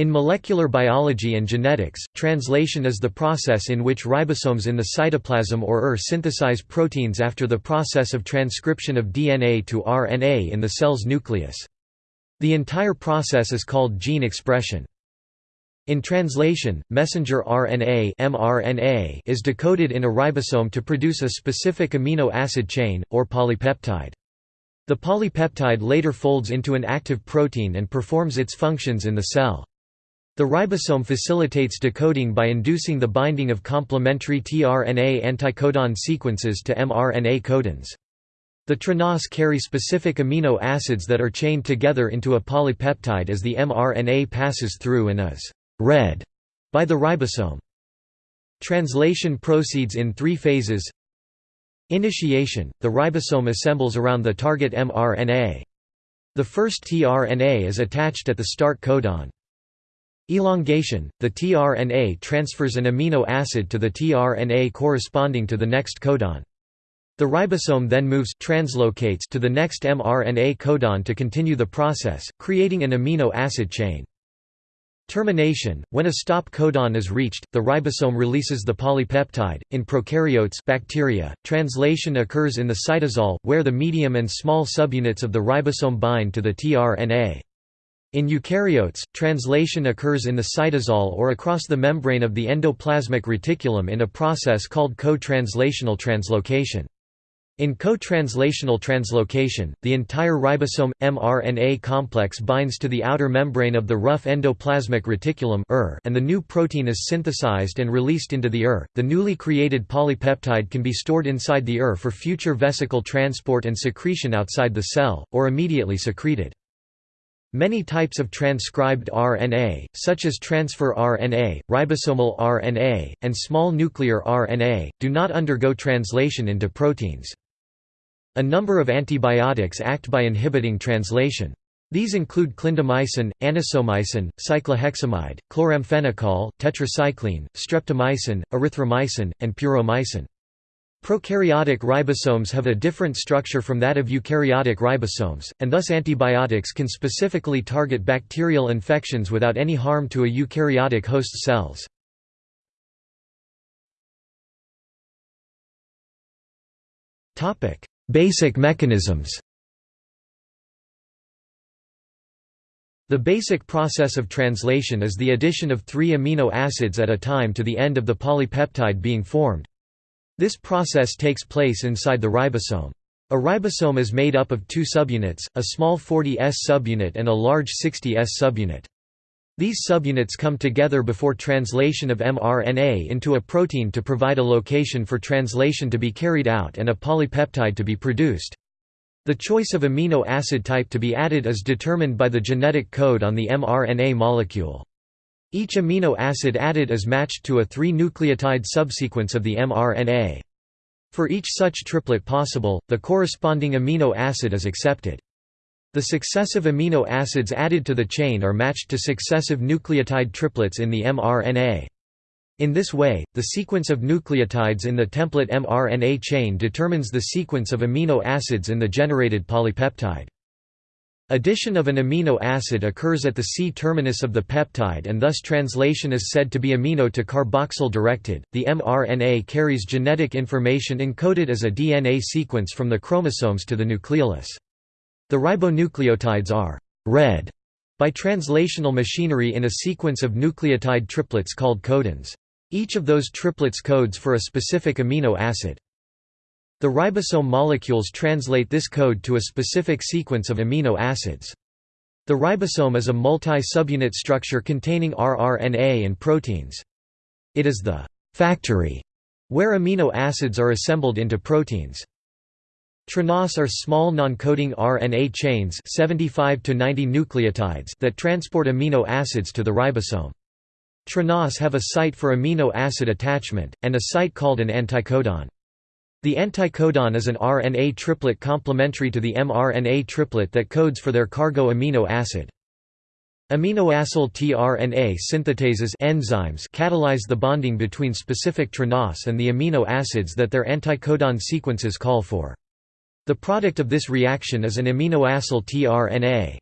In molecular biology and genetics, translation is the process in which ribosomes in the cytoplasm or ER synthesize proteins after the process of transcription of DNA to RNA in the cell's nucleus. The entire process is called gene expression. In translation, messenger RNA mRNA is decoded in a ribosome to produce a specific amino acid chain, or polypeptide. The polypeptide later folds into an active protein and performs its functions in the cell. The ribosome facilitates decoding by inducing the binding of complementary tRNA anticodon sequences to mRNA codons. The tRNAs carry specific amino acids that are chained together into a polypeptide as the mRNA passes through and is read by the ribosome. Translation proceeds in three phases Initiation – The ribosome assembles around the target mRNA. The first tRNA is attached at the start codon. Elongation – The tRNA transfers an amino acid to the tRNA corresponding to the next codon. The ribosome then moves translocates to the next mRNA codon to continue the process, creating an amino acid chain. Termination – When a stop codon is reached, the ribosome releases the polypeptide. In prokaryotes bacteria, translation occurs in the cytosol, where the medium and small subunits of the ribosome bind to the tRNA. In eukaryotes, translation occurs in the cytosol or across the membrane of the endoplasmic reticulum in a process called co-translational translocation. In co-translational translocation, the entire ribosome mRNA complex binds to the outer membrane of the rough endoplasmic reticulum and the new protein is synthesized and released into the ER. The newly created polypeptide can be stored inside the ER for future vesicle transport and secretion outside the cell, or immediately secreted. Many types of transcribed RNA, such as transfer RNA, ribosomal RNA, and small nuclear RNA, do not undergo translation into proteins. A number of antibiotics act by inhibiting translation. These include clindamycin, anisomycin, cycloheximide, chloramphenicol, tetracycline, streptomycin, erythromycin, and puromycin. Prokaryotic ribosomes have a different structure from that of eukaryotic ribosomes, and thus antibiotics can specifically target bacterial infections without any harm to a eukaryotic host cells. Basic mechanisms The basic process of translation is the addition of three amino acids at a time to the end of the polypeptide being formed. This process takes place inside the ribosome. A ribosome is made up of two subunits, a small 40S subunit and a large 60S subunit. These subunits come together before translation of mRNA into a protein to provide a location for translation to be carried out and a polypeptide to be produced. The choice of amino acid type to be added is determined by the genetic code on the mRNA molecule. Each amino acid added is matched to a 3-nucleotide subsequence of the mRNA. For each such triplet possible, the corresponding amino acid is accepted. The successive amino acids added to the chain are matched to successive nucleotide triplets in the mRNA. In this way, the sequence of nucleotides in the template mRNA chain determines the sequence of amino acids in the generated polypeptide. Addition of an amino acid occurs at the C-terminus of the peptide and thus translation is said to be amino to carboxyl directed. The mRNA carries genetic information encoded as a DNA sequence from the chromosomes to the nucleolus. The ribonucleotides are read by translational machinery in a sequence of nucleotide triplets called codons. Each of those triplets codes for a specific amino acid. The ribosome molecules translate this code to a specific sequence of amino acids. The ribosome is a multi-subunit structure containing rRNA and proteins. It is the «factory» where amino acids are assembled into proteins. tRNAs are small non-coding RNA chains 75 to 90 nucleotides that transport amino acids to the ribosome. tRNAs have a site for amino acid attachment, and a site called an anticodon. The anticodon is an RNA triplet complementary to the mRNA triplet that codes for their cargo amino acid. Aminoacyl tRNA synthetases enzymes catalyze the bonding between specific tRNAs and the amino acids that their anticodon sequences call for. The product of this reaction is an aminoacyl tRNA.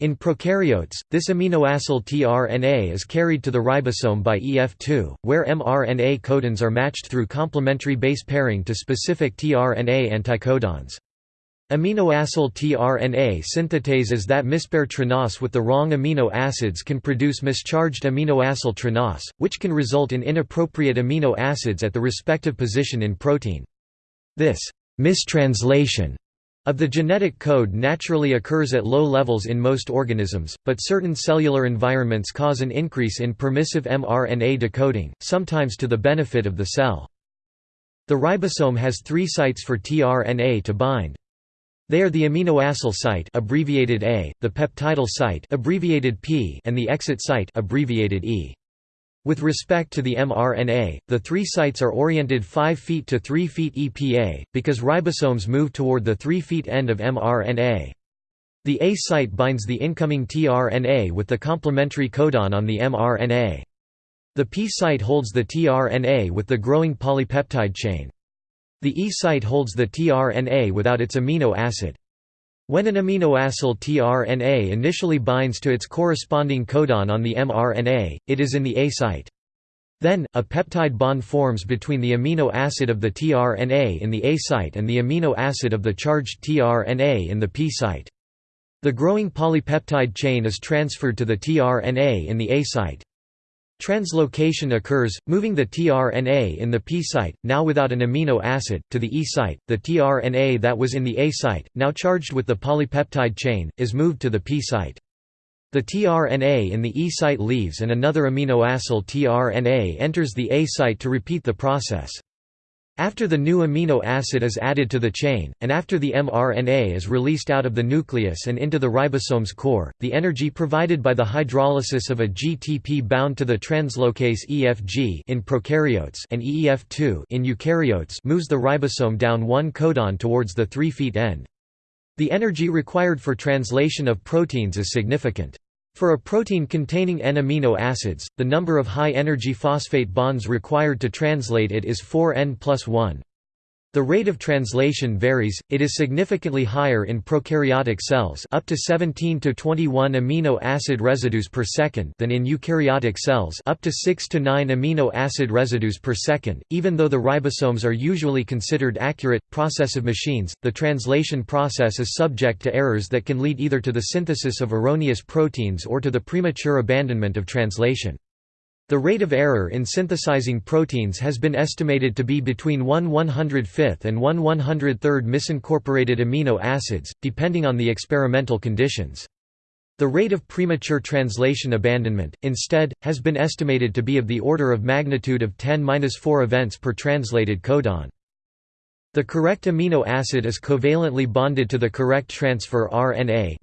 In prokaryotes, this aminoacyl tRNA is carried to the ribosome by EF2, where mRNA codons are matched through complementary base pairing to specific tRNA anticodons. Aminoacyl tRNA synthetases that mispair tRNAS with the wrong amino acids can produce mischarged aminoacyl tRNAS, which can result in inappropriate amino acids at the respective position in protein. This mistranslation of the genetic code naturally occurs at low levels in most organisms, but certain cellular environments cause an increase in permissive mRNA decoding, sometimes to the benefit of the cell. The ribosome has three sites for tRNA to bind. They are the aminoacyl site abbreviated A, the peptidyl site abbreviated P, and the exit site abbreviated E. With respect to the mRNA, the three sites are oriented 5 feet to 3 feet EPA, because ribosomes move toward the 3 feet end of mRNA. The A site binds the incoming tRNA with the complementary codon on the mRNA. The P site holds the tRNA with the growing polypeptide chain. The E site holds the tRNA without its amino acid. When an aminoacyl tRNA initially binds to its corresponding codon on the mRNA, it is in the A site. Then, a peptide bond forms between the amino acid of the tRNA in the A site and the amino acid of the charged tRNA in the P site. The growing polypeptide chain is transferred to the tRNA in the A site. Translocation occurs, moving the tRNA in the P site, now without an amino acid, to the E site. The tRNA that was in the A site, now charged with the polypeptide chain, is moved to the P site. The tRNA in the E site leaves and another aminoacyl tRNA enters the A site to repeat the process. After the new amino acid is added to the chain, and after the mRNA is released out of the nucleus and into the ribosome's core, the energy provided by the hydrolysis of a GTP bound to the translocase EFG in prokaryotes and EEF2 in eukaryotes moves the ribosome down one codon towards the 3' end. The energy required for translation of proteins is significant. For a protein containing N amino acids, the number of high-energy phosphate bonds required to translate it is 4N plus 1. The rate of translation varies, it is significantly higher in prokaryotic cells up to 17 to 21 amino acid residues per second than in eukaryotic cells up to 6 to 9 amino acid residues per second. Even though the ribosomes are usually considered accurate, processive machines, the translation process is subject to errors that can lead either to the synthesis of erroneous proteins or to the premature abandonment of translation. The rate of error in synthesizing proteins has been estimated to be between 1 105th and 1 103rd misincorporated amino acids, depending on the experimental conditions. The rate of premature translation abandonment, instead, has been estimated to be of the order of magnitude of 10-4 events per translated codon. The correct amino acid is covalently bonded to the correct transfer RNA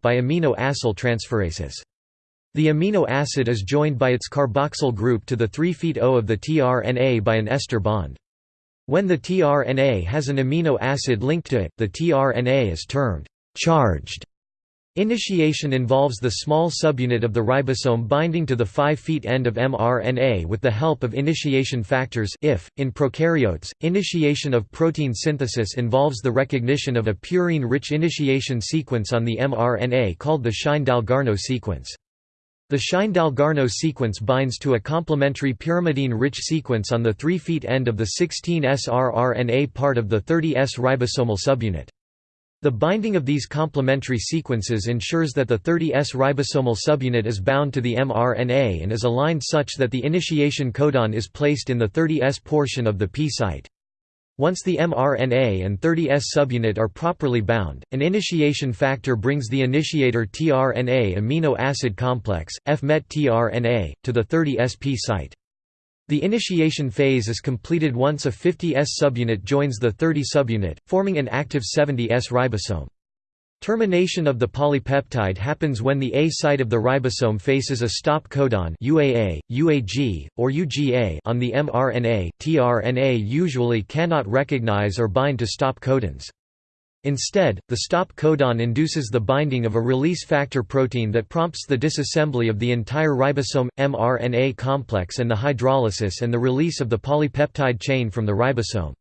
by amino-acyl transferases. The amino acid is joined by its carboxyl group to the 3' O of the tRNA by an ester bond. When the tRNA has an amino acid linked to it, the tRNA is termed charged. Initiation involves the small subunit of the ribosome binding to the 5' end of mRNA with the help of initiation factors if. .In prokaryotes, initiation of protein synthesis involves the recognition of a purine-rich initiation sequence on the mRNA called the Shine-Dalgarno sequence. The Shine-Dalgarno sequence binds to a complementary pyrimidine-rich sequence on the 3' end of the 16S rRNA part of the 30S ribosomal subunit. The binding of these complementary sequences ensures that the 30S ribosomal subunit is bound to the mRNA and is aligned such that the initiation codon is placed in the 30S portion of the P site. Once the mRNA and 30S subunit are properly bound, an initiation factor brings the initiator tRNA amino acid complex, FMET tRNA, to the 30SP site. The initiation phase is completed once a 50S subunit joins the 30 subunit, forming an active 70S ribosome. Termination of the polypeptide happens when the A site of the ribosome faces a stop codon UAA, UAG, or UGA on the mRNA. tRNA usually cannot recognize or bind to stop codons. Instead, the stop codon induces the binding of a release factor protein that prompts the disassembly of the entire ribosome mRNA complex and the hydrolysis and the release of the polypeptide chain from the ribosome.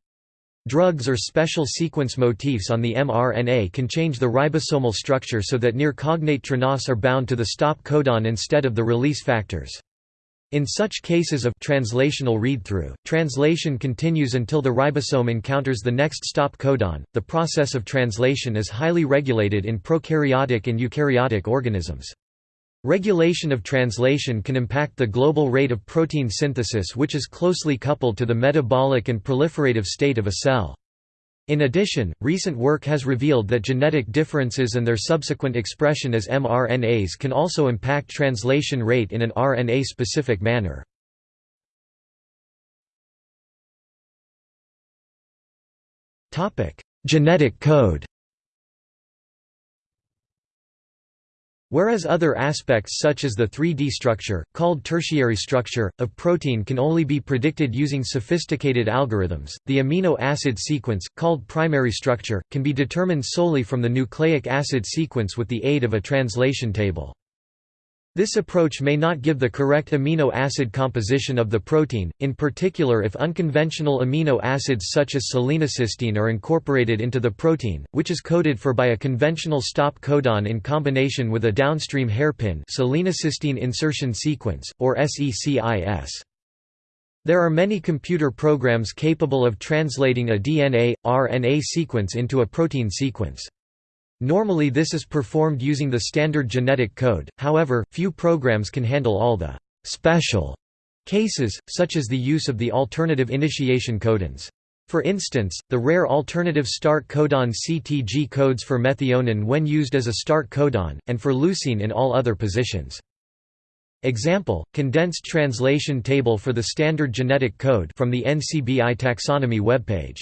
Drugs or special sequence motifs on the mRNA can change the ribosomal structure so that near cognate tRNAs are bound to the stop codon instead of the release factors. In such cases of translational read-through, translation continues until the ribosome encounters the next stop codon. The process of translation is highly regulated in prokaryotic and eukaryotic organisms. Regulation of translation can impact the global rate of protein synthesis which is closely coupled to the metabolic and proliferative state of a cell. In addition, recent work has revealed that genetic differences and their subsequent expression as mRNAs can also impact translation rate in an RNA-specific manner. Genetic code Whereas other aspects such as the 3D structure, called tertiary structure, of protein can only be predicted using sophisticated algorithms, the amino acid sequence, called primary structure, can be determined solely from the nucleic acid sequence with the aid of a translation table. This approach may not give the correct amino acid composition of the protein, in particular if unconventional amino acids such as selenocysteine are incorporated into the protein, which is coded for by a conventional stop codon in combination with a downstream hairpin selenocysteine insertion sequence, or SECIS. There are many computer programs capable of translating a DNA, RNA sequence into a protein sequence. Normally this is performed using the standard genetic code, however, few programs can handle all the «special» cases, such as the use of the alternative initiation codons. For instance, the rare alternative start codon CTG codes for methionine when used as a start codon, and for leucine in all other positions. Example, condensed translation table for the standard genetic code from the NCBI taxonomy webpage.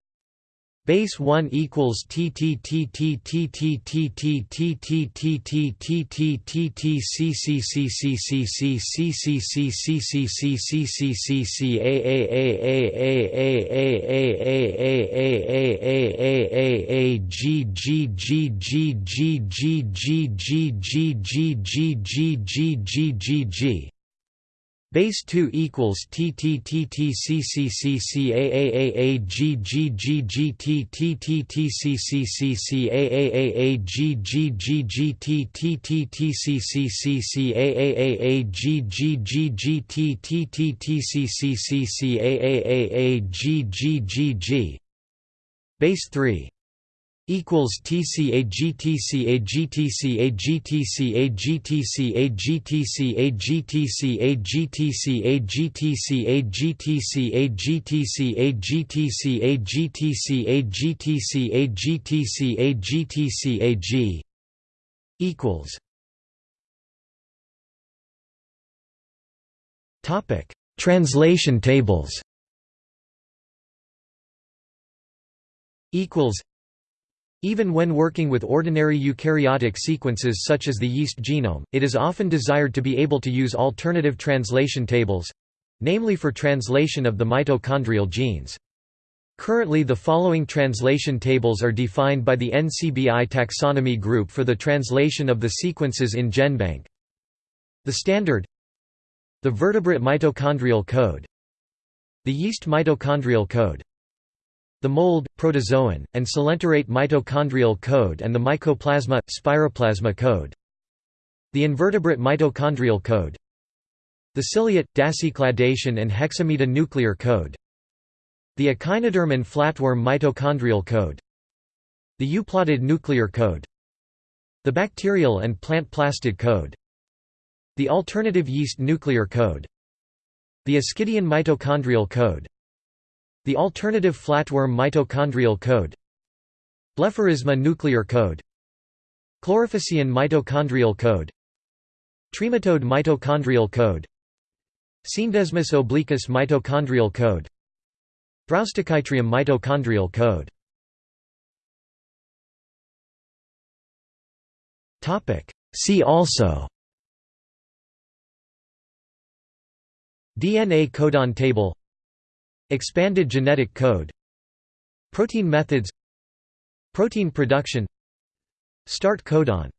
Base 1 equals Base 2 equals Base 3 equals equals topic translation tables equals even when working with ordinary eukaryotic sequences such as the yeast genome, it is often desired to be able to use alternative translation tables—namely for translation of the mitochondrial genes. Currently the following translation tables are defined by the NCBI taxonomy group for the translation of the sequences in GenBank. The standard The vertebrate mitochondrial code The yeast mitochondrial code the mold, protozoan, and coelenterate mitochondrial code and the mycoplasma, spiroplasma code. The invertebrate mitochondrial code. The ciliate, dasycladacean and hexamita nuclear code. The echinoderm and flatworm mitochondrial code. The euplotid nuclear code. The bacterial and plant plastid code. The alternative yeast nuclear code. The ascidian mitochondrial code. The alternative flatworm mitochondrial code Blepharisma nuclear code Chlorophycean mitochondrial code Trematode mitochondrial code Scenedesmus obliquus mitochondrial code Thraustochytrium mitochondrial code. See also DNA codon table Expanded genetic code Protein methods Protein production Start codon